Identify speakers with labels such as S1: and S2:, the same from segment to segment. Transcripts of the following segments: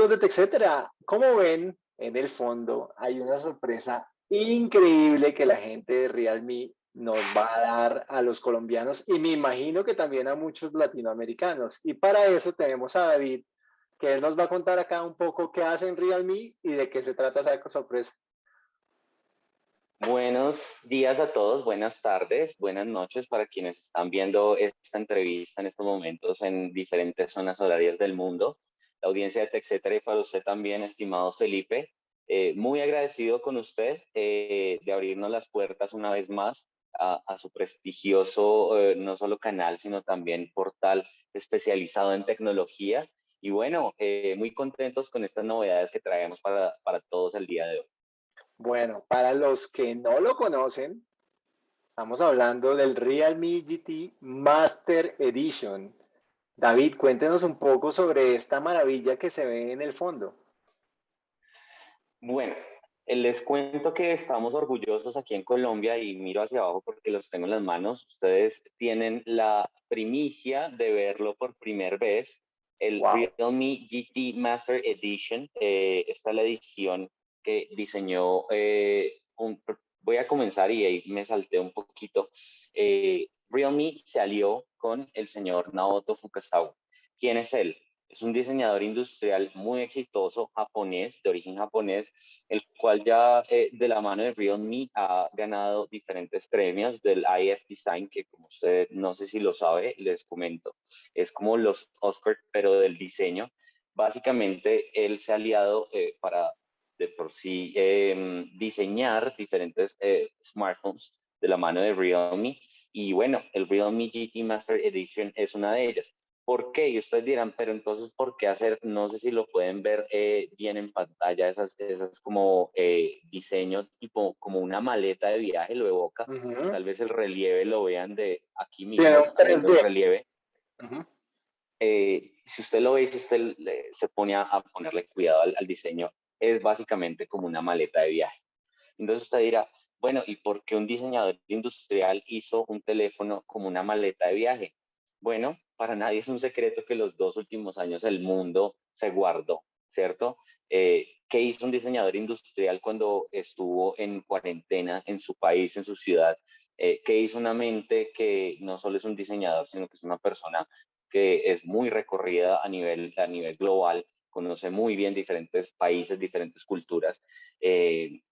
S1: amigos de como ven, en el fondo hay una sorpresa increíble que la gente de Realme nos va a dar a los colombianos y me imagino que también a muchos latinoamericanos. Y para eso tenemos a David, que él nos va a contar acá un poco qué hace en Realme y de qué se trata esa sorpresa.
S2: Buenos días a todos, buenas tardes, buenas noches para quienes están viendo esta entrevista en estos momentos en diferentes zonas horarias del mundo. La audiencia de TechCetera y para usted también, estimado Felipe, eh, muy agradecido con usted eh, de abrirnos las puertas una vez más a, su prestigioso, eh, no solo canal, sino también portal especializado en tecnología. Y bueno, muy contentos con estas novedades que traemos para, para todos el día de hoy.
S1: Bueno, para los que no lo conocen, estamos hablando del Realme GT Master Edition. David, cuéntenos un poco sobre esta maravilla que se ve en el fondo.
S2: Bueno, les cuento que estamos orgullosos aquí en Colombia y miro hacia abajo porque los tengo en las manos. Ustedes tienen la primicia de verlo por primera vez. El Realme GT Master Edition. Eh, esta es la edición que diseñó, eh, un, voy a comenzar y ahí me salté un poquito. Eh, Realme se alió con el señor Naoto Fukasawa. ¿Quién es él? Es un diseñador industrial muy exitoso, japonés, de origen japonés, el cual ya eh, de la mano de Realme ha ganado diferentes premios del IF Design, que como usted no sé si lo sabe, les comento, es como los Oscars, pero del diseño. Básicamente, él se ha aliado eh, para de por sí em, diseñar diferentes eh, smartphones de la mano de Realme. Y bueno, el Realme GT Master Edition es una de ellas. ¿Por qué? Y ustedes dirán, pero entonces, ¿por qué hacer? No sé si lo pueden ver eh, bien en pantalla, esas, esas como eh, diseño tipo como una maleta de viaje, lo evoca. Tal vez el relieve lo vean de aquí mismo, el relieve. Eh, si usted lo ve, si usted se pone a, ponerle cuidado al, diseño, es básicamente como una maleta de viaje. Entonces usted dirá, bueno, ¿y por qué un diseñador industrial hizo un teléfono como una maleta de viaje? Bueno, para nadie es un secreto que los dos últimos años el mundo se guardó, ¿cierto? Eh, ¿Qué hizo un diseñador industrial cuando estuvo en cuarentena en su país, en su ciudad? Eh, ¿Qué hizo una mente que no solo es un diseñador, sino que es una persona que es muy recorrida a nivel, a nivel global conoce muy bien diferentes países, diferentes culturas. Eh,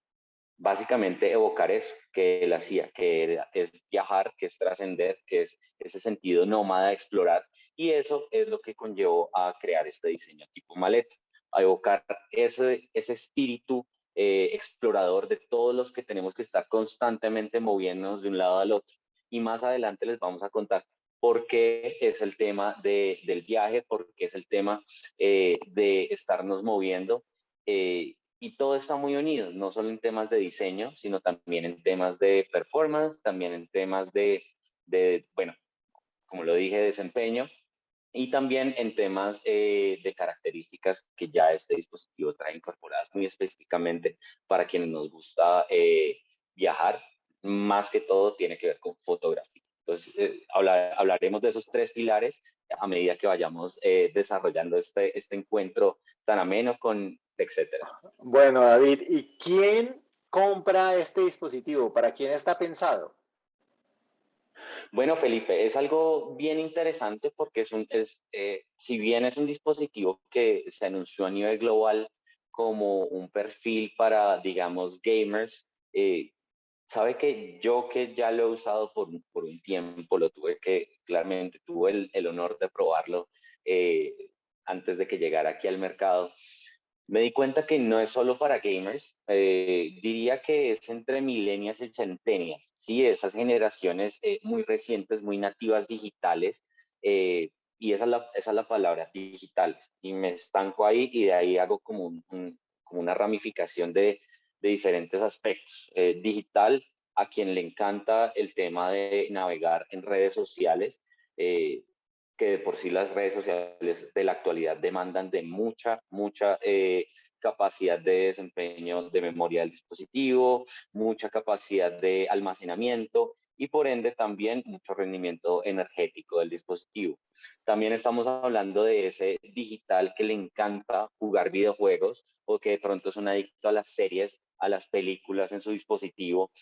S2: básicamente evocar eso que él hacía, que es viajar, que es trascender, que es ese sentido nómada, explorar. Y eso es lo que conllevó a crear este diseño tipo maleta, a evocar ese, ese espíritu eh, explorador de todos los que tenemos que estar constantemente moviéndonos de un lado al otro. Y más adelante les vamos a contar por qué es el tema de, del viaje, por qué es el tema eh, de estarnos moviendo. Eh, y todo está muy unido, no solo en temas de diseño, sino también en temas de performance, también en temas de, de bueno, como lo dije, desempeño, y también en temas eh, de características que ya este dispositivo trae incorporadas muy específicamente para quienes nos gusta viajar, más que todo tiene que ver con fotografía. Entonces, eh, hablaremos de esos tres pilares a medida que vayamos eh, desarrollando este, este encuentro tan ameno con etcétera.
S1: Bueno, David, ¿y quién compra este dispositivo? ¿Para quién está pensado?
S2: Bueno, Felipe, es algo bien interesante porque es un, es, eh, si bien es un dispositivo que se anunció a nivel global como un perfil para, digamos, gamers, eh, Sabe que yo que ya lo he usado por, por un tiempo, lo tuve que, claramente tuve el, el honor de probarlo eh, antes de que llegara aquí al mercado. Me di cuenta que no es solo para gamers, eh, diría que es entre milenias y centenias, ¿sí? Esas generaciones eh, muy recientes, muy nativas digitales, y esa es, la, palabra, digitales. Y me estanco ahí y de ahí hago como, un, como una ramificación de, de diferentes aspectos. Eh, digital, a quien le encanta el tema de navegar en redes sociales, eh, que de por sí las redes sociales de la actualidad demandan de mucha, mucha eh, capacidad de desempeño de memoria del dispositivo, mucha capacidad de almacenamiento y por ende también mucho rendimiento energético del dispositivo. También estamos hablando de ese digital que le encanta jugar videojuegos o que de pronto es un adicto a las series, a las películas en su dispositivo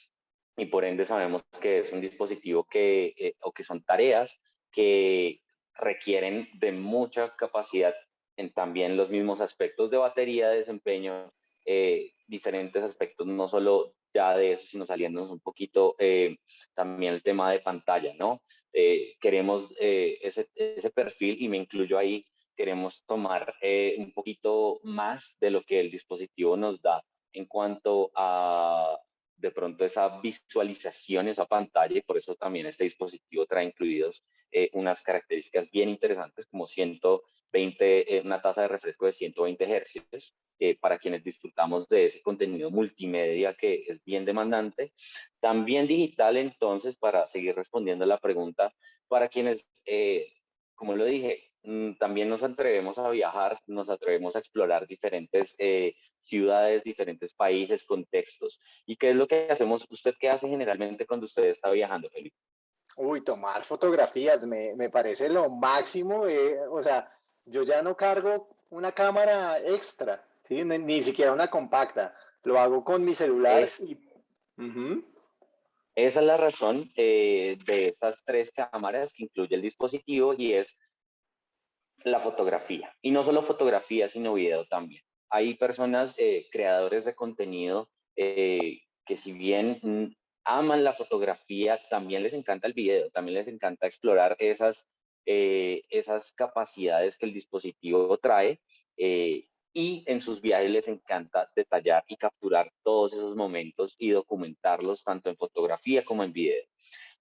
S2: y por ende sabemos que es un dispositivo que, eh, o que son tareas que requieren de mucha capacidad en también los mismos aspectos de batería, de desempeño, eh, diferentes aspectos, no solo ya de eso, sino saliéndonos un poquito eh, también el tema de pantalla, ¿no? queremos ese, ese perfil y me incluyo ahí, queremos tomar un poquito más de lo que el dispositivo nos da en cuanto a de pronto esa visualización, esa pantalla, y por eso también este dispositivo trae incluidos eh, unas características bien interesantes como 120, eh, una tasa de refresco de 120 Hz, eh, para quienes disfrutamos de ese contenido multimedia que es bien demandante. También digital, entonces, para seguir respondiendo a la pregunta, para quienes, como lo dije, mm, también nos atrevemos a viajar, nos atrevemos a explorar diferentes ciudades, diferentes países, contextos. ¿Y qué es lo que hacemos? ¿Usted qué hace generalmente cuando usted está viajando, Felipe?
S1: Uy, tomar fotografías me, me parece lo máximo. Eh, o sea, yo ya no cargo una cámara extra, ¿sí? ni, siquiera una compacta. Lo hago con mi celular. y...
S2: Esa es la razón eh, de estas tres cámaras que incluye el dispositivo y es la fotografía. Y no solo fotografía, sino video también hay personas, eh, creadores de contenido, eh, que si bien mm, aman la fotografía, también les encanta el video, también les encanta explorar esas, eh, esas capacidades que el dispositivo trae y en sus viajes les encanta detallar y capturar todos esos momentos y documentarlos tanto en fotografía como en video.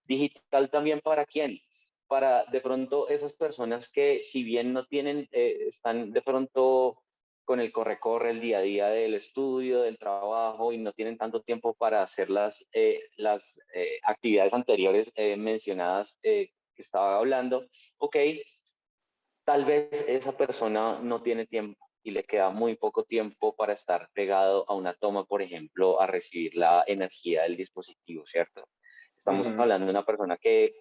S2: Digital también para quién? Para de pronto esas personas que si bien no tienen, están de pronto con el corre-corre, el día a día del estudio, del trabajo y no tienen tanto tiempo para hacer las, eh, las eh, actividades anteriores eh, mencionadas que estaba hablando, ok, tal vez esa persona no tiene tiempo y le queda muy poco tiempo para estar pegado a una toma, por ejemplo, a recibir la energía del dispositivo, ¿cierto? Estamos hablando de una persona que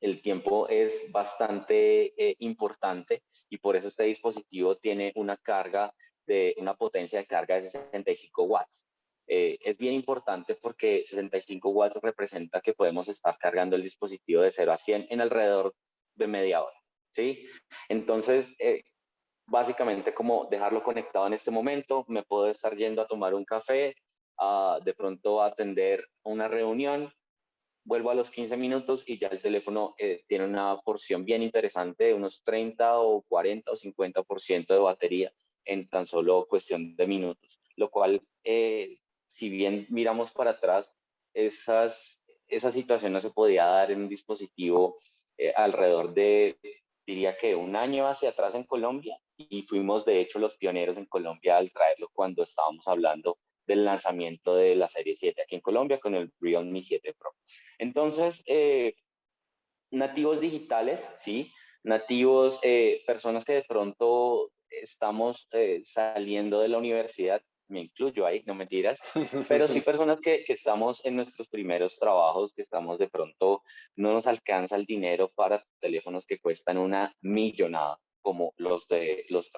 S2: el tiempo es bastante importante y por eso este dispositivo tiene una carga de una potencia de carga de 65 watts. Eh, es bien importante porque 65 watts representa que podemos estar cargando el dispositivo de 0 a 100 en alrededor de media hora, ¿sí? Entonces, eh, básicamente como dejarlo conectado en este momento, me puedo estar yendo a tomar un café, a, de pronto a atender una reunión, vuelvo a los 15 minutos y ya el teléfono eh, tiene una porción bien interesante de unos 30 o 40 o 50% de batería en tan solo cuestión de minutos, lo cual, eh, si bien miramos para atrás, esas, esa situación no se podía dar en un dispositivo eh, alrededor de, diría que un año hacia atrás en Colombia, y fuimos de hecho los pioneros en Colombia al traerlo cuando estábamos hablando del lanzamiento de la serie 7 aquí en Colombia con el Realme 7 Pro. Entonces, eh, nativos digitales, sí, nativos, eh, personas que de pronto estamos eh, saliendo de la universidad, me incluyo ahí, no mentiras, pero sí personas que, que, estamos en nuestros primeros trabajos, que estamos de pronto, no nos alcanza el dinero para teléfonos que cuestan una millonada, como los de los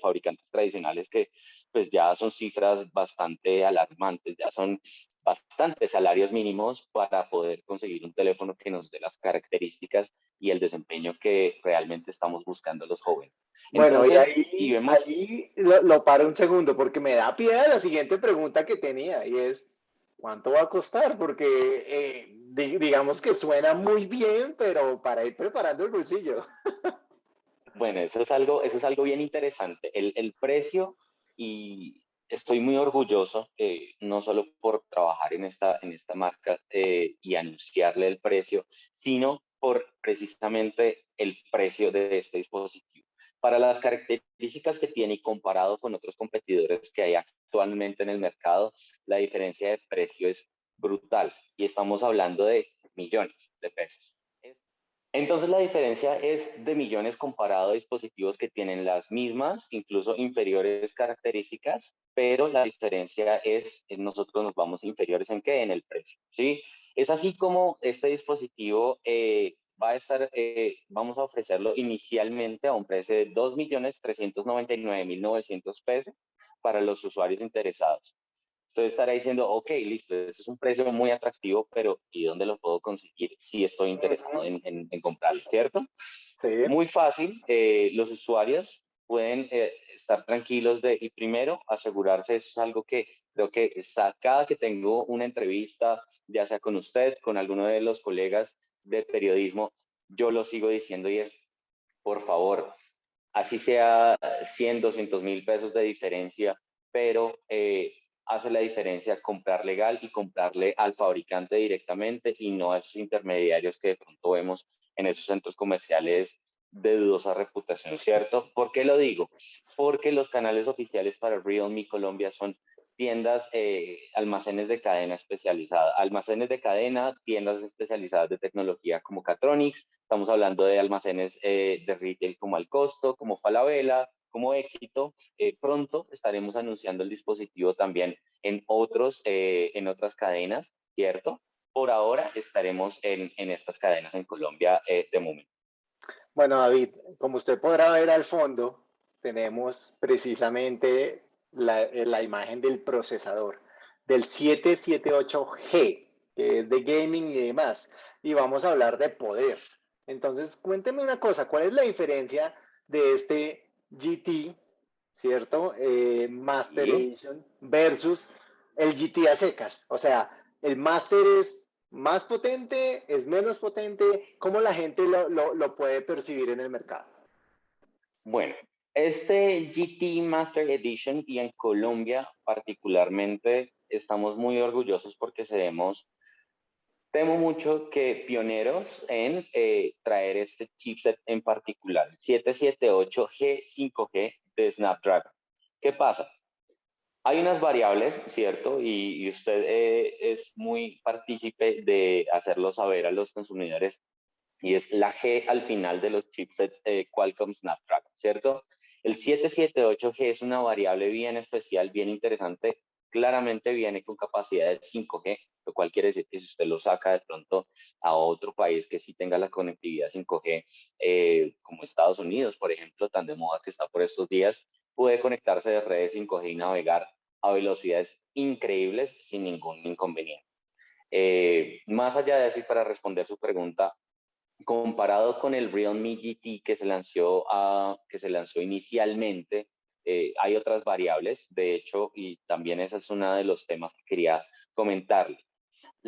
S2: fabricantes tradicionales, que pues ya son cifras bastante alarmantes, ya son bastantes salarios mínimos para poder conseguir un teléfono que nos dé las características y el desempeño que realmente estamos buscando los jóvenes.
S1: bueno, y ahí, lo, paro un segundo porque me da pie a la siguiente pregunta que tenía y es, ¿cuánto va a costar? Porque eh, digamos que suena muy bien, pero para ir preparando el bolsillo.
S2: bueno, eso es algo, eso es algo bien interesante. El, el precio y estoy muy orgulloso, eh, no solo por trabajar en esta, en esta marca eh, y anunciarle el precio, sino por precisamente el precio de este dispositivo. Para las características que tiene y comparado con otros competidores que hay actualmente en el mercado, la diferencia de precio es brutal y estamos hablando de millones de pesos. Entonces la diferencia es de millones comparado a dispositivos que tienen las mismas, incluso inferiores características, pero la diferencia es, nosotros nos vamos inferiores en qué? En el precio, ¿sí? Es así como este dispositivo eh, va a estar, eh, vamos a ofrecerlo inicialmente a un precio de 2.399.900 pesos para los usuarios interesados. Entonces estará diciendo, ok, listo, ese es un precio muy atractivo, pero ¿y dónde lo puedo conseguir si estoy interesado en, en, comprarlo, cierto? Sí. Muy fácil, eh, los usuarios pueden eh, estar tranquilos de, y primero asegurarse, eso es algo que creo que está, cada que tengo una entrevista, ya sea con usted, con alguno de los colegas de periodismo, yo lo sigo diciendo y es, por favor, así sea 100, 200 mil pesos de diferencia, pero eh, hace la diferencia comprar legal y comprarle al fabricante directamente y no a esos intermediarios que de pronto vemos en esos centros comerciales de dudosa reputación, ¿cierto? ¿Por qué lo digo? Porque los canales oficiales para Realme Colombia son tiendas, eh, almacenes de cadena especializada, almacenes de cadena, tiendas especializadas de tecnología como Catronics, estamos hablando de almacenes eh, de retail como Al Costo, como Falabella, como éxito. Eh, pronto estaremos anunciando el dispositivo también en, otros, eh, en otras cadenas, ¿cierto? Por ahora estaremos en, en estas cadenas en Colombia eh, de momento.
S1: Bueno, David, como usted podrá ver al fondo, tenemos precisamente la, la imagen del procesador del 778G, que es de gaming y demás. Y vamos a hablar de poder. Entonces, cuénteme una cosa, ¿cuál es la diferencia de este GT, ¿cierto? Eh, Master Edition versus el GT a secas. O sea, el Master es más potente, es menos potente. ¿Cómo la gente lo, lo, puede percibir en el mercado?
S2: Bueno, este GT Master Edition y en Colombia particularmente estamos muy orgullosos porque seremos Temo mucho que pioneros en eh, traer este chipset en particular, 778G5G de Snapdragon. ¿Qué pasa? Hay unas variables, ¿cierto? Y, usted eh, es muy partícipe de hacerlo saber a los consumidores, y es la G al final de los chipsets eh, Qualcomm Snapdragon, ¿cierto? El 778G es una variable bien especial, bien interesante, claramente viene con capacidad de 5G, lo cual quiere decir que si usted lo saca de pronto a otro país que sí tenga la conectividad 5G, eh, como Estados Unidos, por ejemplo, tan de moda que está por estos días, puede conectarse de redes 5G y navegar a velocidades increíbles sin ningún inconveniente. Eh, más allá de eso, y para responder su pregunta, comparado con el Realme GT que se lanzó, que se lanzó inicialmente, eh, hay otras variables, de hecho, y también ese es uno de los temas que quería comentarle.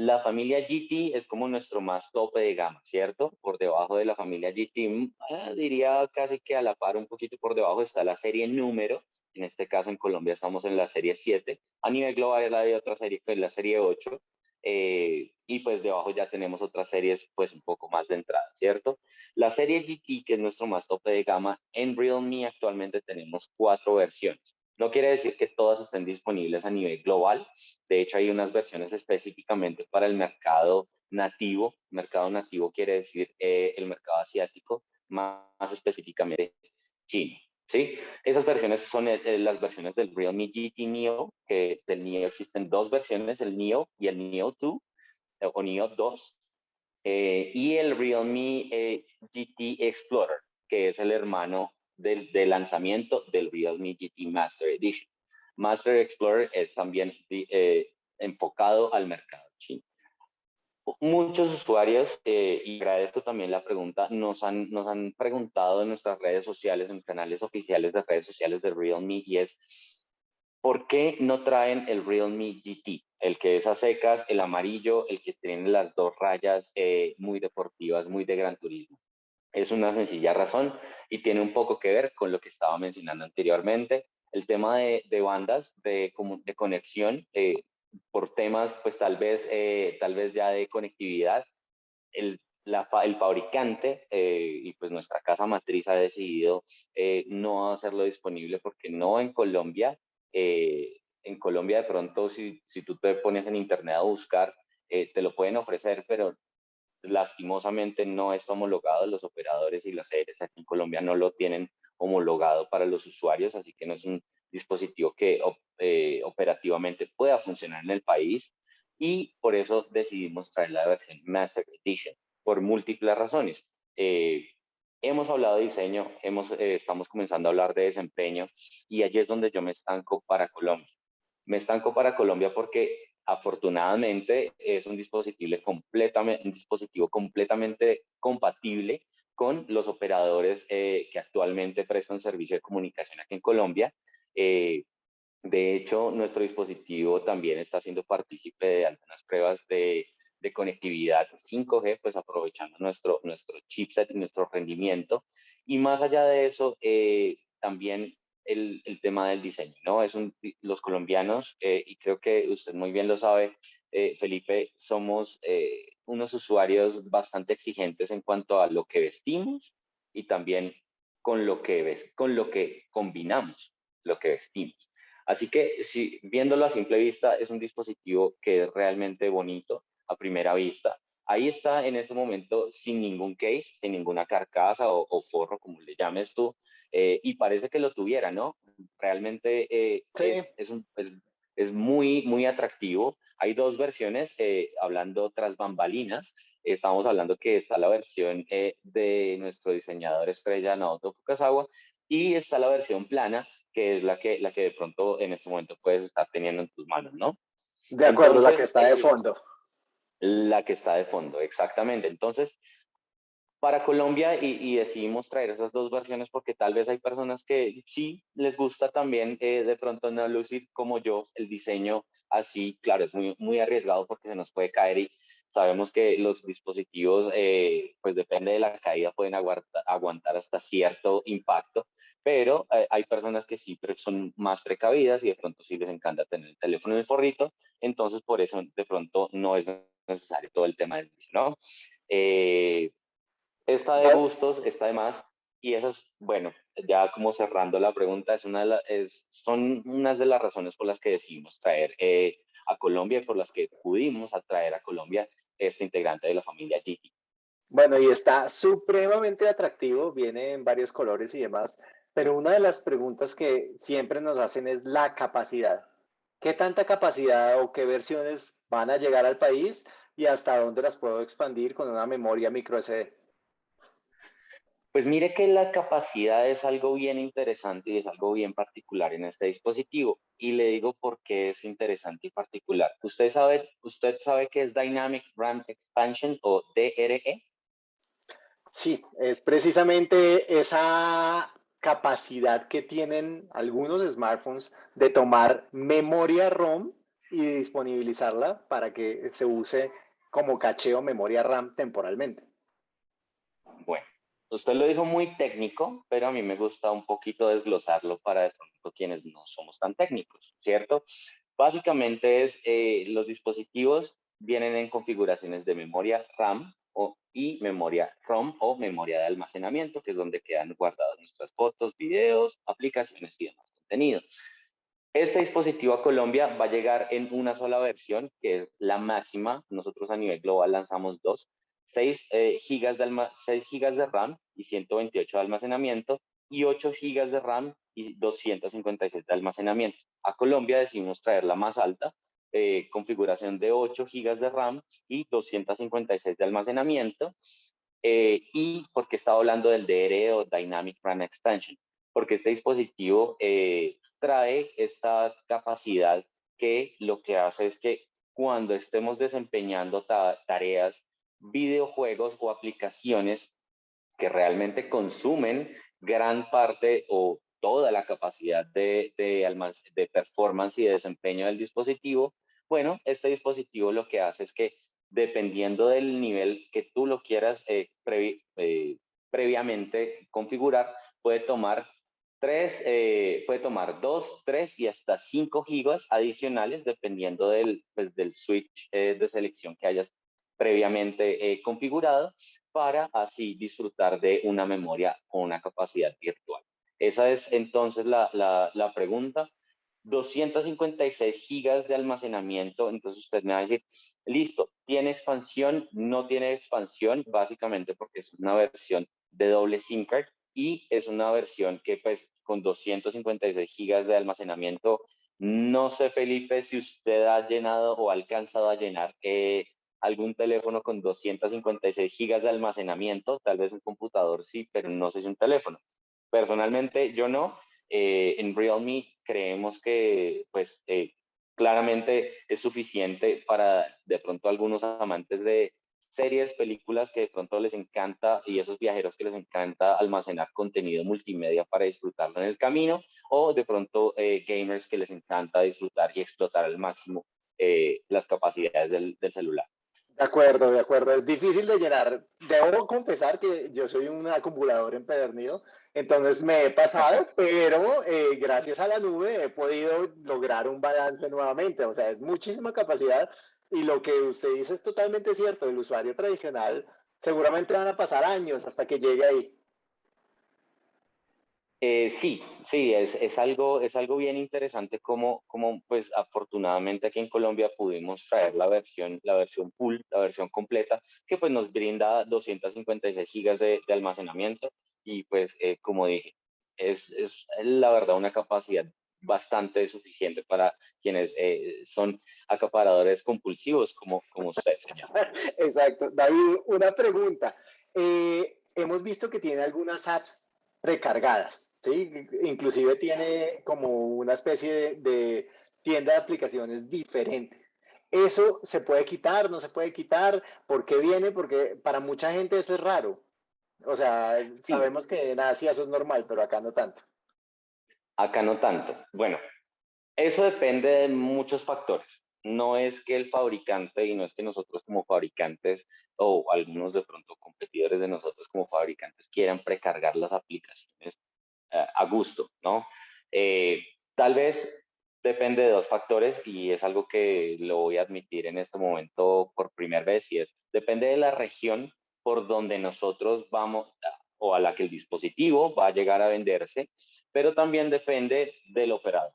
S2: La familia GT es como nuestro más tope de gama, ¿cierto? Por debajo de la familia GT, mm, ah, diría casi que a la par, un poquito por debajo está la serie número. En este caso, en Colombia estamos en la serie 7. A nivel global hay otra serie que es la serie 8. Eh, y pues debajo ya tenemos otras series pues un poco más de entrada, ¿cierto? La serie GT, que es nuestro más tope de gama, en Realme actualmente tenemos cuatro versiones. No quiere decir que todas estén disponibles a nivel global. De hecho, hay unas versiones específicamente para el mercado nativo. Mercado nativo quiere decir eh, el mercado asiático, más, específicamente China. ¿sí? Esas versiones son eh, eh, las versiones del Realme GT Neo, que del Neo existen dos versiones, el Neo y el Neo 2 o Neo 2, y el Realme GT Explorer, que es el hermano del, lanzamiento del Realme GT Master Edition. Master Explorer es también eh, enfocado al mercado chino. Muchos usuarios, eh, y agradezco también la pregunta, nos han, nos han preguntado en nuestras redes sociales, en canales oficiales de redes sociales de Realme, y es, ¿por qué no traen el Realme GT? El que es a secas, el amarillo, el que tiene las dos rayas eh, muy deportivas, muy de gran turismo. Es una sencilla razón y tiene un poco que ver con lo que estaba mencionando anteriormente, el tema de, bandas de, de conexión eh, por temas, pues tal vez, eh, tal vez ya de conectividad. El, el fabricante eh, y pues nuestra casa matriz ha decidido no hacerlo disponible porque no en Colombia. en Colombia de pronto si, si tú te pones en internet a buscar, te lo pueden ofrecer, pero lastimosamente no está homologado, los operadores y las sedes aquí en Colombia no lo tienen homologado para los usuarios, así que no es un dispositivo que eh, operativamente pueda funcionar en el país. y por eso decidimos traer la versión Master Edition, por múltiples razones. Eh, hemos hablado de diseño, hemos, eh, estamos comenzando a hablar de desempeño y allí es donde yo me estanco para Colombia. Me estanco para Colombia porque afortunadamente es un dispositivo completamente, un dispositivo completamente compatible con los operadores eh, que actualmente prestan servicio de comunicación aquí en Colombia. Eh, de hecho, nuestro dispositivo también está siendo partícipe de algunas pruebas de, de conectividad 5G, pues aprovechando nuestro, nuestro chipset y nuestro rendimiento. Y más allá de eso, eh, también el, tema del diseño, ¿no? Es un, los colombianos, eh, y creo que usted muy bien lo sabe, eh, Felipe, somos eh, unos usuarios bastante exigentes en cuanto a lo que vestimos y también con lo que, con lo que combinamos, lo que vestimos. Así que si viéndolo a simple vista, es un dispositivo que es realmente bonito a primera vista. Ahí está en este momento sin ningún case, sin ninguna carcasa o, o forro, como le llames tú, eh, y parece que lo tuviera, ¿no? Realmente eh, es, es, un, es, es, muy, muy atractivo. Hay dos versiones, eh, hablando tras bambalinas, estamos hablando que está la versión de nuestro diseñador estrella Naoto Fukasawa y está la versión plana, que es la que, la que de pronto en este momento puedes estar teniendo en tus manos, ¿no?
S1: De acuerdo, Entonces, la que está de fondo.
S2: La que está de fondo, exactamente. Entonces, para Colombia y, decidimos traer esas dos versiones porque tal vez hay personas que sí les gusta también eh, de pronto no lucir como yo el diseño así, claro, es muy, muy arriesgado porque se nos puede caer y sabemos que los dispositivos, eh, pues depende de la caída, pueden aguantar, aguantar hasta cierto impacto, pero eh, hay personas que sí son más precavidas y de pronto sí les encanta tener el teléfono en el forrito, entonces por eso de pronto no es necesario todo el tema del ¿no? Eh, Está de gustos, está de más. Y eso es, bueno, ya como cerrando la pregunta, es una de es, son unas de las razones por las que decidimos traer eh, a Colombia y por las que pudimos atraer a Colombia este integrante de la familia GT.
S1: Bueno, y está supremamente atractivo, viene en varios colores y demás, pero una de las preguntas que siempre nos hacen es la capacidad. ¿Qué tanta capacidad o qué versiones van a llegar al país y hasta dónde las puedo expandir con una memoria micro SD?
S2: Pues mire que la capacidad es algo bien interesante y es algo bien particular en este dispositivo. Y le digo por qué es interesante y particular. ¿Usted sabe, usted sabe qué es Dynamic RAM Expansion o DRE?
S1: Sí, es precisamente esa capacidad que tienen algunos smartphones de tomar memoria ROM y disponibilizarla para que se use como cacheo memoria RAM temporalmente.
S2: Bueno, Usted lo dijo muy técnico, pero a mí me gusta un poquito desglosarlo para de pronto quienes no somos tan técnicos, ¿cierto? Básicamente es, eh, los dispositivos vienen en configuraciones de memoria RAM o, y memoria ROM o memoria de almacenamiento, que es donde quedan guardadas nuestras fotos, videos, aplicaciones y demás contenido. Este dispositivo a Colombia va a llegar en una sola versión, que es la máxima. Nosotros a nivel global lanzamos dos, 6, eh, gigas de 6 gigas de RAM y 128 de almacenamiento y 8 gigas de RAM y 256 de almacenamiento. A Colombia decidimos traer la más alta, eh, configuración de 8 gigas de RAM y 256 de almacenamiento. Eh, y porque estaba hablando del DRE o Dynamic RAM Expansion, porque este dispositivo eh, trae esta capacidad que lo que hace es que cuando estemos desempeñando tareas videojuegos o aplicaciones que realmente consumen gran parte o toda la capacidad de, de, de performance y de desempeño del dispositivo, bueno, este dispositivo lo que hace es que dependiendo del nivel que tú lo quieras eh, eh, previamente configurar, puede tomar tres, eh, puede tomar dos, tres y hasta cinco gigas adicionales dependiendo del, pues, del switch de selección que hayas previamente eh, configurado para así disfrutar de una memoria con una capacidad virtual. Esa es entonces la, la, la pregunta. 256 gigas de almacenamiento, entonces usted me va a decir, listo, ¿tiene expansión? No tiene expansión, básicamente porque es una versión de doble SIM card y es una versión que pues con 256 gigas de almacenamiento No sé, Felipe, si usted ha llenado o ha alcanzado a llenar eh, algún teléfono con 256 gigas de almacenamiento, tal vez un computador sí, pero no sé si un teléfono. Personalmente yo no. Eh, en Realme creemos que pues eh, claramente es suficiente para de pronto algunos amantes de series, películas que de pronto les encanta y esos viajeros que les encanta almacenar contenido multimedia para disfrutarlo en el camino o de pronto eh, gamers que les encanta disfrutar y explotar al máximo las capacidades del celular.
S1: De acuerdo, de acuerdo. Es difícil de llenar. Debo confesar que yo soy un acumulador empedernido, entonces me he pasado, pero eh, gracias a la nube he podido lograr un balance nuevamente. O sea, es muchísima capacidad y lo que usted dice es totalmente cierto. El usuario tradicional seguramente van a pasar años hasta que llegue ahí.
S2: Eh, sí, sí, es, es, algo, es algo bien interesante como, como pues afortunadamente aquí en Colombia pudimos traer la versión, la versión full, la versión completa, que pues nos brinda 256 gigas de, almacenamiento y pues eh, como dije, es, es, la verdad una capacidad bastante suficiente para quienes eh, son acaparadores compulsivos como, como usted, señor.
S1: Exacto. David, una pregunta. hemos visto que tiene algunas apps recargadas. ¿Sí? Inclusive tiene como una especie de, tienda de aplicaciones diferente. Eso se puede quitar, no se puede quitar, ¿por qué viene? Porque para mucha gente eso es raro. O sea, sabemos que en Asia eso es normal, pero acá no tanto.
S2: Acá no tanto. Bueno, eso depende de muchos factores. No es que el fabricante y no es que nosotros como fabricantes o algunos de pronto competidores de nosotros como fabricantes quieran precargar las aplicaciones a gusto, ¿no? Eh, tal vez depende de dos factores y es algo que lo voy a admitir en este momento por primera vez y es, depende de la región por donde nosotros vamos o a la que el dispositivo va a llegar a venderse, pero también depende del operador,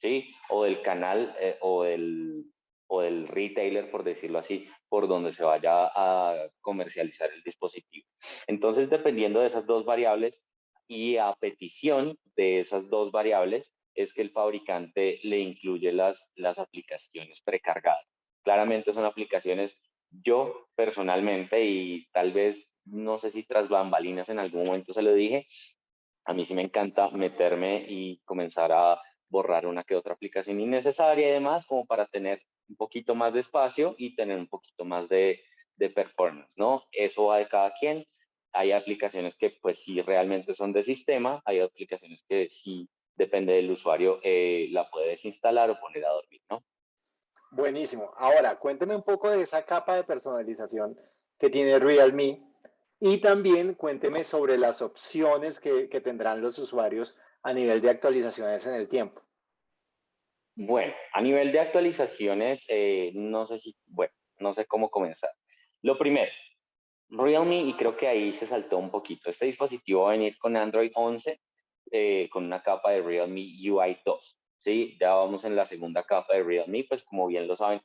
S2: ¿sí? O del canal eh, o, del, o del retailer, por decirlo así, por donde se vaya a comercializar el dispositivo. Entonces, dependiendo de esas dos variables, y a petición de esas dos variables es que el fabricante le incluye las, las aplicaciones precargadas. Claramente son aplicaciones, yo personalmente, y tal vez, no sé si tras bambalinas en algún momento se lo dije, a mí sí me encanta meterme y comenzar a borrar una que otra aplicación innecesaria y demás, como para tener un poquito más de espacio y tener un poquito más de, de performance, ¿no? Eso va de cada quien hay aplicaciones que pues sí realmente son de sistema, hay aplicaciones que sí depende del usuario, eh, la puede desinstalar o poner a dormir, ¿no?
S1: Buenísimo. Ahora, cuénteme un poco de esa capa de personalización que tiene Realme y también cuénteme sobre las opciones que, que tendrán los usuarios a nivel de actualizaciones en el tiempo.
S2: Bueno, a nivel de actualizaciones, eh, no sé si, bueno, no sé cómo comenzar. Lo primero, Realme, y creo que ahí se saltó un poquito, este dispositivo va a venir con Android 11, eh, con una capa de Realme UI 2, ¿sí? Ya vamos en la segunda capa de Realme, pues como bien lo saben,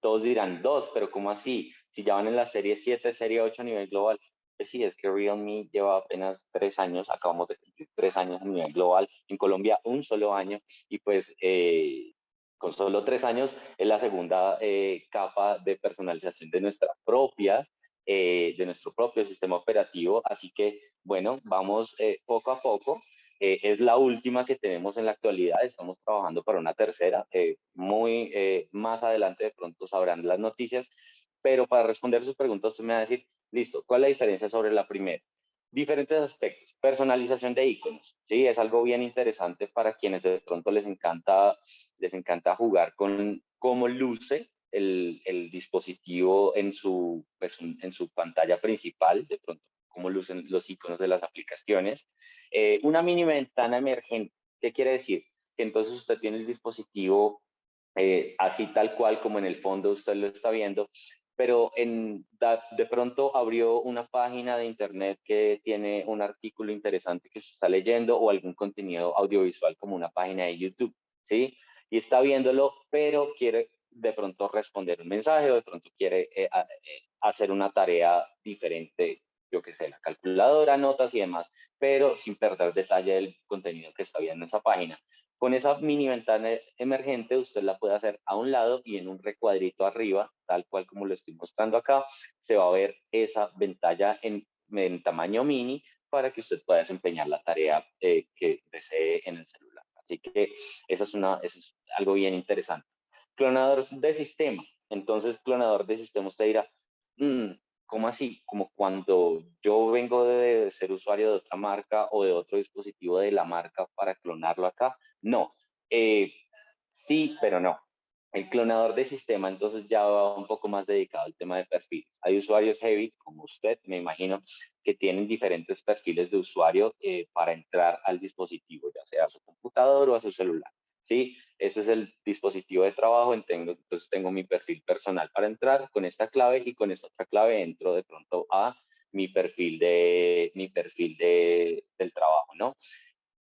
S2: todos dirán dos, pero ¿cómo así? Si ya van en la serie 7, serie 8 a nivel global, pues sí, es que Realme lleva apenas tres años, acabamos de cumplir tres años a nivel global, en Colombia un solo año, y pues eh, con solo tres años es la segunda eh, capa de personalización de nuestra propia eh, de nuestro propio sistema operativo. Así que, bueno, vamos eh, poco a poco. Eh, es la última que tenemos en la actualidad. Estamos trabajando para una tercera. muy más adelante de pronto sabrán las noticias. Pero para responder sus preguntas, usted me va a decir, listo, ¿cuál es la diferencia sobre la primera? Diferentes aspectos. Personalización de iconos. Sí, es algo bien interesante para quienes de pronto les encanta, les encanta jugar con cómo luce el, el dispositivo en su, pues, en su pantalla principal, de pronto cómo lucen los iconos de las aplicaciones. Eh, una mini ventana emergente, ¿qué quiere decir? Que entonces usted tiene el dispositivo eh, así tal cual como en el fondo usted lo está viendo, pero en, de pronto abrió una página de internet que tiene un artículo interesante que se está leyendo o algún contenido audiovisual como una página de YouTube, ¿sí? Y está viéndolo, pero quiere de pronto responder un mensaje o de pronto quiere eh, eh, hacer una tarea diferente, yo que sé, la calculadora, notas y demás, pero sin perder detalle del contenido que está viendo en esa página. Con esa mini ventana emergente usted la puede hacer a un lado y en un recuadrito arriba, tal cual como lo estoy mostrando acá, se va a ver esa ventana en, tamaño mini para que usted pueda desempeñar la tarea eh, que desee en el celular. Así que eso es, una, eso es algo bien interesante. Clonador de sistema. Entonces, clonador de sistema, usted dirá, mm, ¿cómo así? Como cuando yo vengo de ser usuario de otra marca o de otro dispositivo de la marca para clonarlo acá. No, eh, sí, pero no. El clonador de sistema entonces ya va un poco más dedicado al tema de perfiles. Hay usuarios heavy, como usted, me imagino, que tienen diferentes perfiles de usuario eh, para entrar al dispositivo, ya sea a su computador o a su celular. ¿sí? Este es el dispositivo de trabajo, entonces tengo mi perfil personal para entrar con esta clave y con esta otra clave entro de pronto a mi perfil, de, mi perfil de, del trabajo, ¿no?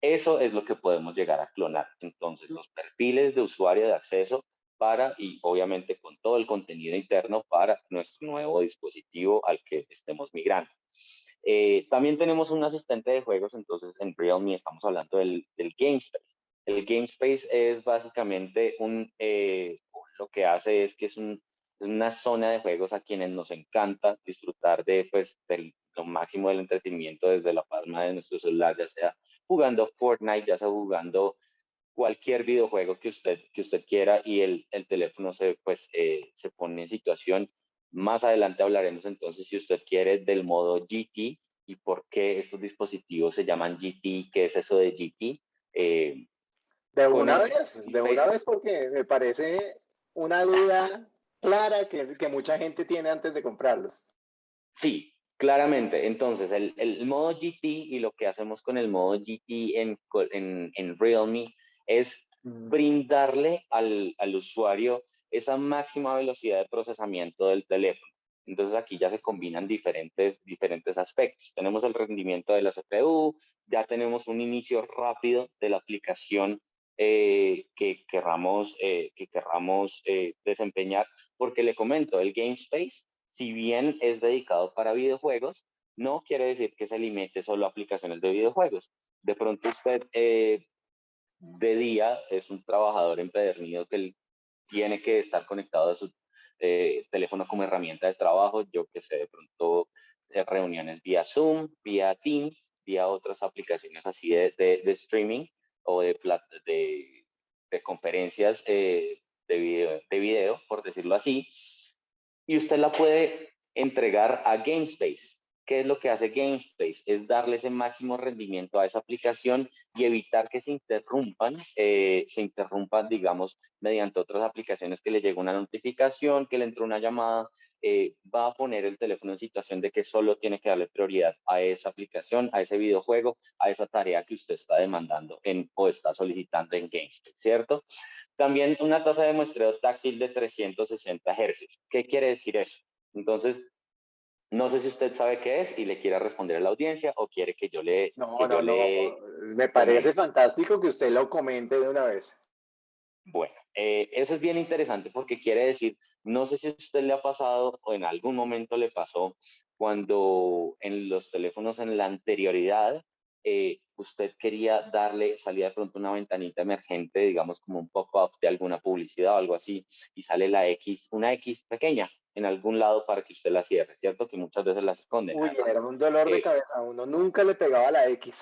S2: Eso es lo que podemos llegar a clonar. Entonces, los perfiles de usuario de acceso para, y obviamente con todo el contenido interno para nuestro nuevo dispositivo al que estemos migrando. Eh, también tenemos un asistente de juegos, entonces en Realme estamos hablando del, del GameSpace. El GameSpace es básicamente un, eh, lo que hace es que es, una zona de juegos a quienes nos encanta disfrutar de, pues, lo máximo del entretenimiento desde la palma de nuestro celular, ya sea jugando Fortnite, ya sea jugando cualquier videojuego que usted, que usted quiera y el, el teléfono se, pues, eh, se pone en situación. Más adelante hablaremos entonces, si usted quiere, del modo GT y por qué estos dispositivos se llaman GT, qué es eso de GT.
S1: Eh, de una vez, de una vez porque me parece una duda clara que, que, mucha gente tiene antes de comprarlos.
S2: Sí, claramente. Entonces, el, el, modo GT y lo que hacemos con el modo GT en, en, en Realme es brindarle al, al usuario esa máxima velocidad de procesamiento del teléfono. Entonces aquí ya se combinan diferentes, diferentes aspectos. Tenemos el rendimiento de la CPU, ya tenemos un inicio rápido de la aplicación eh, que querramos, eh, que querramos eh, desempeñar, porque le comento, el Game Space, si bien es dedicado para videojuegos, no quiere decir que se limite solo a aplicaciones de videojuegos. De pronto usted de día es un trabajador empedernido que tiene que estar conectado a su teléfono como herramienta de trabajo, yo que sé, de pronto reuniones vía Zoom, vía Teams, vía otras aplicaciones así de, de streaming, o de, de, de conferencias eh, de, video, de video, por decirlo así, y usted la puede entregar a GameSpace. ¿Qué es lo que hace GameSpace? Es darle ese máximo rendimiento a esa aplicación y evitar que se interrumpan, eh, se interrumpan, digamos, mediante otras aplicaciones que le llega una notificación, que le entró una llamada, eh, va a poner el teléfono en situación de que solo tiene que darle prioridad a esa aplicación, a ese videojuego, a esa tarea que usted está demandando en, o está solicitando en GameSpace, ¿cierto? También una tasa de muestreo táctil de 360 Hz. ¿Qué quiere decir eso? Entonces, no sé si usted sabe qué es y le quiera responder a la audiencia o quiere que yo le...
S1: No, no, no. Me parece fantástico que usted lo comente de una vez.
S2: Bueno, eh, eso es bien interesante porque quiere decir no sé si a usted le ha pasado o en algún momento le pasó cuando en los teléfonos en la anterioridad eh, usted quería darle, salía de pronto una ventanita emergente, digamos como un pop-up de alguna publicidad o algo así, y sale la X, una X pequeña en algún lado para que usted la cierre, ¿cierto? Que muchas veces la esconden.
S1: Uy, era un dolor de eh, cabeza, uno nunca le pegaba la X.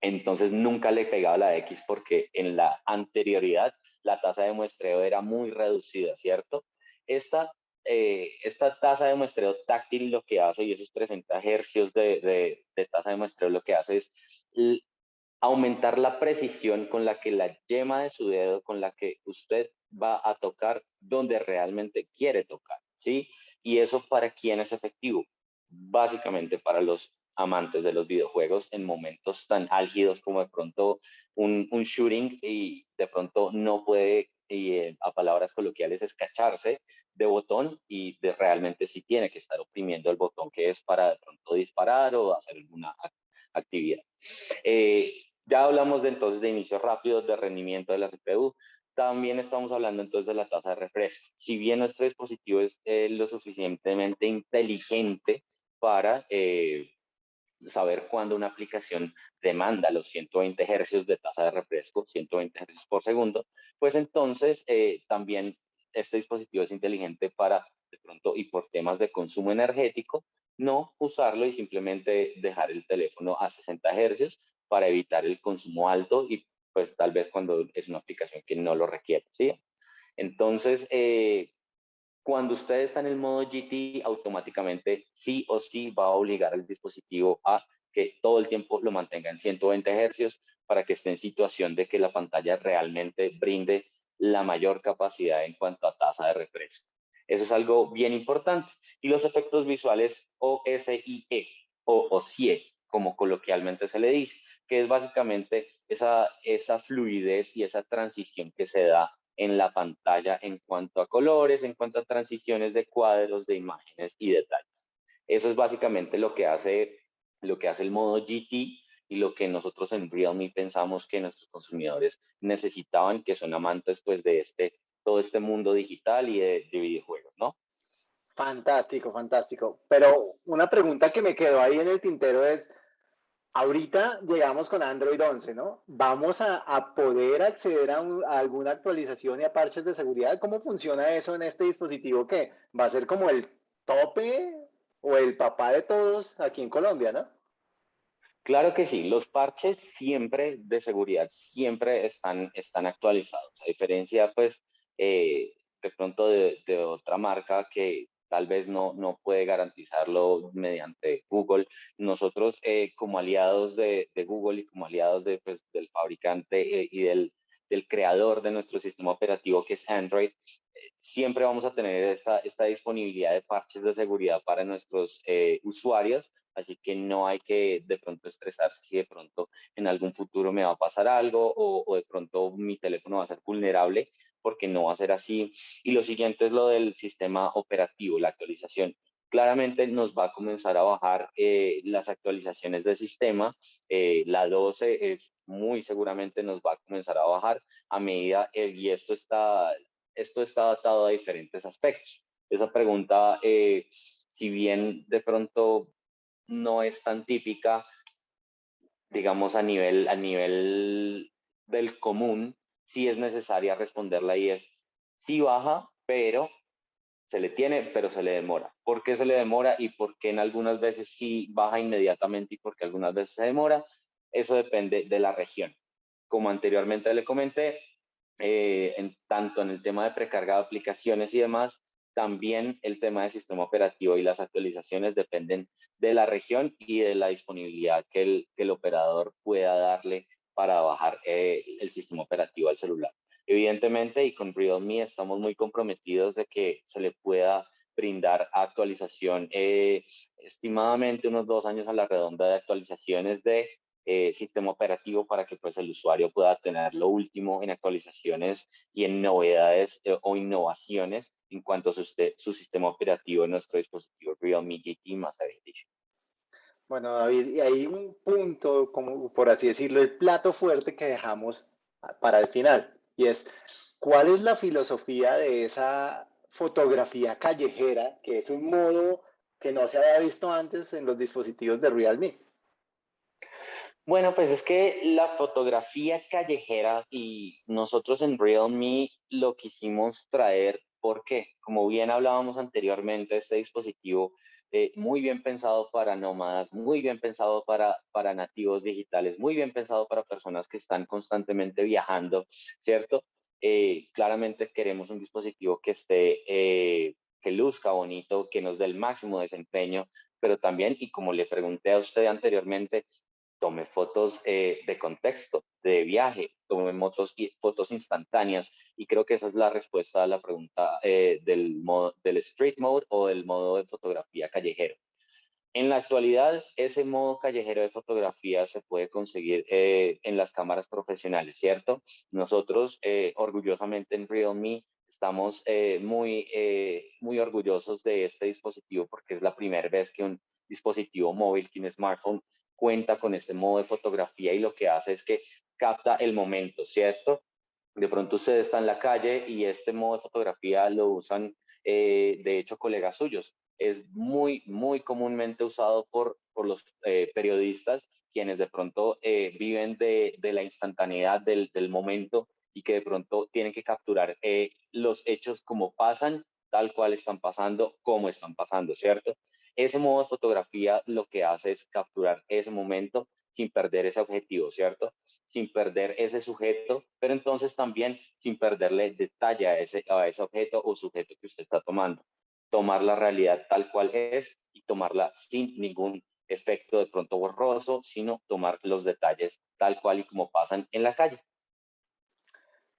S2: entonces nunca le pegaba la X porque en la anterioridad la tasa de muestreo era muy reducida, ¿cierto? Esta, eh, esta tasa de muestreo táctil lo que hace, y esos 30 hercios de, de, tasa de muestreo lo que hace es aumentar la precisión con la que la yema de su dedo, con la que usted va a tocar donde realmente quiere tocar, ¿sí? Y eso para quién es efectivo? Básicamente para los amantes de los videojuegos en momentos tan álgidos como de pronto un, un shooting y de pronto no puede, y, eh, a palabras coloquiales, escacharse de botón y de realmente sí tiene que estar oprimiendo el botón que es para de pronto disparar o hacer alguna actividad. Eh, ya hablamos de entonces de inicio rápido, de rendimiento de la CPU. También estamos hablando entonces de la tasa de refresco. Si bien nuestro dispositivo es eh, lo suficientemente inteligente para saber cuándo una aplicación demanda los 120 hercios de tasa de refresco, 120 hercios por segundo, pues entonces eh, también este dispositivo es inteligente para de pronto y por temas de consumo energético, no usarlo y simplemente dejar el teléfono a 60 hercios para evitar el consumo alto y pues tal vez cuando es una aplicación que no lo requiere, ¿sí? Entonces, eh, cuando usted está en el modo GT, automáticamente sí o sí va a obligar al dispositivo a que todo el tiempo lo mantenga en 120 hercios para que esté en situación de que la pantalla realmente brinde la mayor capacidad en cuanto a tasa de refresco. Eso es algo bien importante. Y los efectos visuales OSIE o OSIE, como coloquialmente se le dice, que es básicamente esa fluidez y esa transición que se da en la pantalla en cuanto a colores, en cuanto a transiciones de cuadros, de imágenes y detalles. Eso es básicamente lo que hace, lo que hace el modo GT y lo que nosotros en Realme pensamos que nuestros consumidores necesitaban, que son amantes pues de este, todo este mundo digital y de, de videojuegos, ¿no?
S1: Fantástico, fantástico. Pero una pregunta que me quedó ahí en el tintero es, Ahorita llegamos con Android 11, ¿no? ¿Vamos a, poder acceder a, alguna actualización y a parches de seguridad? ¿Cómo funciona eso en este dispositivo que va a ser como el tope o el papá de todos aquí en Colombia, ¿no?
S2: Claro que sí, los parches siempre de seguridad siempre están, están actualizados, a diferencia pues eh, de pronto de, de, otra marca que tal vez no, no puede garantizarlo mediante Google. Nosotros eh, como aliados de, Google y como aliados de, pues, del fabricante eh, y del, del, creador de nuestro sistema operativo que es Android, eh, siempre vamos a tener esta, esta, disponibilidad de parches de seguridad para nuestros usuarios, así que no hay que de pronto estresarse si de pronto en algún futuro me va a pasar algo o, o de pronto mi teléfono va a ser vulnerable porque no va a ser así. Y lo siguiente es lo del sistema operativo, la actualización. Claramente nos va a comenzar a bajar eh, las actualizaciones del sistema. Eh, la 12 es muy seguramente nos va a comenzar a bajar a medida, eh, y esto está, esto está adaptado a diferentes aspectos. Esa pregunta, si bien de pronto no es tan típica, digamos a nivel, a nivel del común, si es necesaria responderla y es, sí baja, pero se le tiene, pero se le demora. ¿Por qué se le demora y por qué en algunas veces sí baja inmediatamente y por qué algunas veces se demora? Eso depende de la región. Como anteriormente le comenté, eh, en, tanto en el tema de precarga de aplicaciones y demás, también el tema del sistema operativo y las actualizaciones dependen de la región y de la disponibilidad que el, que el operador pueda darle para bajar eh, el sistema operativo al celular. Evidentemente, y con Realme estamos muy comprometidos de que se le pueda brindar actualización, eh, estimadamente unos dos años a la redonda de actualizaciones de eh, sistema operativo para que pues el usuario pueda tener lo último en actualizaciones y en novedades o innovaciones en cuanto a su, su, sistema operativo en nuestro dispositivo Realme GT Master Edition.
S1: Bueno, David, y hay un punto, como por así decirlo, el plato fuerte que dejamos para el final, y es, ¿cuál es la filosofía de esa fotografía callejera, que es un modo que no se había visto antes en los dispositivos de Realme?
S2: Bueno, pues es que la fotografía callejera y nosotros en Realme lo quisimos traer porque, como bien hablábamos anteriormente, este dispositivo eh, muy bien pensado para nómadas, muy bien pensado para, para nativos digitales, muy bien pensado para personas que están constantemente viajando, ¿cierto? Eh, claramente queremos un dispositivo que esté, eh, que luzca bonito, que nos dé el máximo desempeño, pero también, y como le pregunté a usted anteriormente, tome fotos de contexto, de viaje, tome fotos, fotos instantáneas, y creo que esa es la respuesta a la pregunta eh, del, modo, del street mode o del modo de fotografía callejero. En la actualidad, ese modo callejero de fotografía se puede conseguir eh, en las cámaras profesionales, ¿cierto? Nosotros, eh, orgullosamente en Realme, estamos muy, muy orgullosos de este dispositivo porque es la primera vez que un dispositivo móvil, que un smartphone, cuenta con este modo de fotografía y lo que hace es que capta el momento, ¿cierto? de pronto usted está en la calle y este modo de fotografía lo usan, eh, de hecho, colegas suyos. es muy, muy comúnmente usado por, por los eh, periodistas, quienes de pronto eh, viven de, de, la instantaneidad del, del, momento y que de pronto tienen que capturar los hechos como pasan, tal cual están pasando, como están pasando, ¿cierto? Ese modo de fotografía lo que hace es capturar ese momento sin perder ese objetivo, ¿cierto? Sin perder ese sujeto, pero entonces también sin perderle detalle a ese, a ese objeto o sujeto que usted está tomando. Tomar la realidad tal cual es y tomarla sin ningún efecto de pronto borroso, sino tomar los detalles tal cual y como pasan en la calle.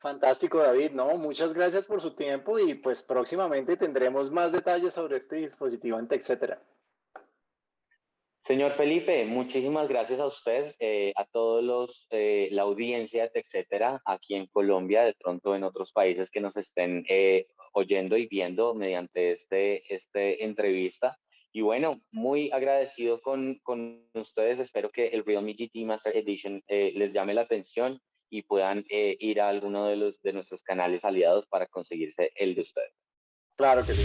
S1: Fantástico, David. No, muchas gracias por su tiempo y pues próximamente tendremos más detalles sobre este dispositivo etcétera.
S2: Señor Felipe, muchísimas gracias a usted, eh, a todos los, eh, la audiencia, etcétera, aquí en Colombia, de pronto en otros países que nos estén eh, oyendo y viendo mediante este, este entrevista. Y bueno, muy agradecido con, con ustedes. Espero que el Realme GT Master Edition les llame la atención y puedan ir a alguno de, los, de nuestros canales aliados para conseguirse el de ustedes.
S1: Claro que sí.